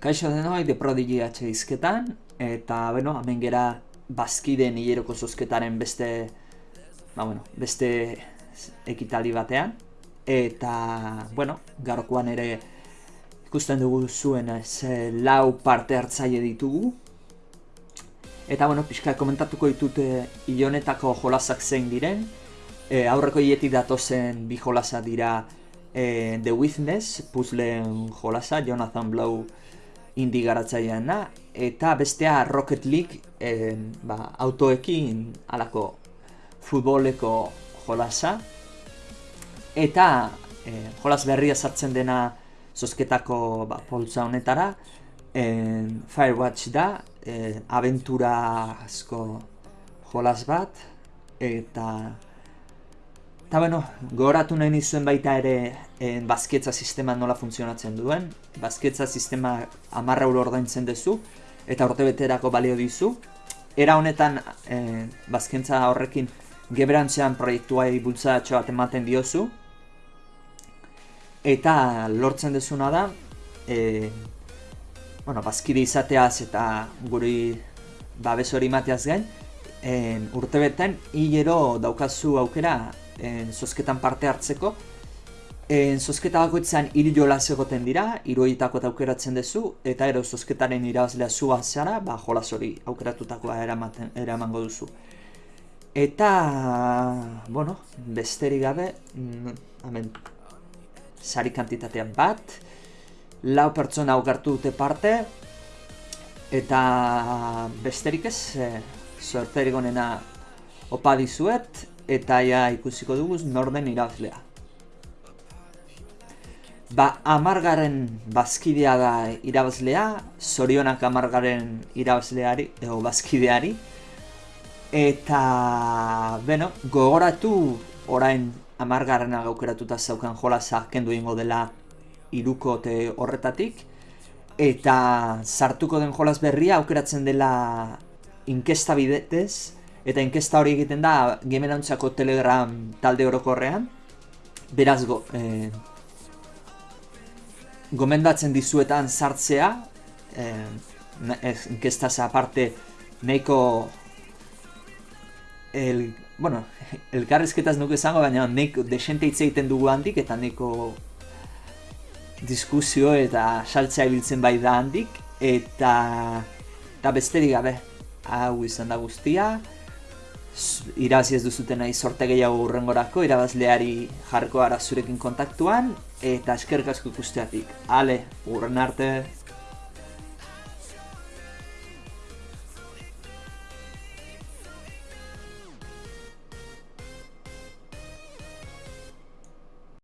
Kaixo denoi, de Prodigy H izketan, eta, bueno, hemen gera bazkideen hileroko zozketaren beste, ba, bueno, beste ekitali batean. Eta, bueno, gaurkoan ere ikusten dugu zuen ez, lau parte hartzaile ditugu. Eta, bueno, pixka komentatuko ditut ilonetako jolasak zein diren. E, aurreko hiletik datozen bi jolasa dira e, The Witness, puzzleen jolasa, Jonathan Blow indi garatzaileana eta bestea Rocket League e, ba, autoekin alako futboleko jolasa. Eta e, jolas berria sartzen dena zozketako ba, poltza honetara e, Firewatch da e, aventura asko jolas bat eta Eta bueno, gogoratu nahi nizuen baita ere en, bazketza sistema nola funtzionatzen duen. Bazketza sistema amarra euro ordaintzen duzu eta urte beterako balio dizu. Era honetan e, bazkentza horrekin geberantzean proiektua bultzatxo bat ematen diozu. Eta lortzen dezuna da, e, bueno, bazkide izateaz eta guri babes hori mateaz gain, en, urte beten hilero daukazu aukera en, zozketan parte hartzeko. En, zozketa bakoitzan hil jolas egoten dira, iruitako eta aukeratzen duzu, eta ero zozketaren irabazlea zua zara, ba jolas hori aukeratutakoa eramaten, eramango duzu. Eta, bueno, besterik gabe, mm, hemen, sari kantitatea bat, lau pertsona aukartu dute parte, eta besterik ez, e, sorterik onena opa dizuet, eta ja ikusiko dugu norden irazlea. Ba, amargaren bazkidea da irabazlea, zorionak amargaren irabazleari, edo bazkideari. Eta, bueno, gogoratu orain amargaren agaukeratuta zaukan jolasa kendu ingo dela irukote horretatik. Eta sartuko den jolas berria aukeratzen dela inkesta bidetez, Eta inkesta hori egiten da gemerantzako telegram talde orokorrean. Beraz, go, eh, gomendatzen dizuetan sartzea. Eh, inkestaz aparte, neiko... El, bueno, elkarrezketaz nuke zango, baina neiko desente hitz egiten dugu handik, eta neiko diskusio eta saltzea ibiltzen bai da handik. Eta, eta besterik gabe, hau izan da guztia irabazi ez duzuten nahi sorte gehiago urrengorako, irabazleari jarko ara zurekin kontaktuan, eta eskerrik asko ikusteatik. Ale, urren arte!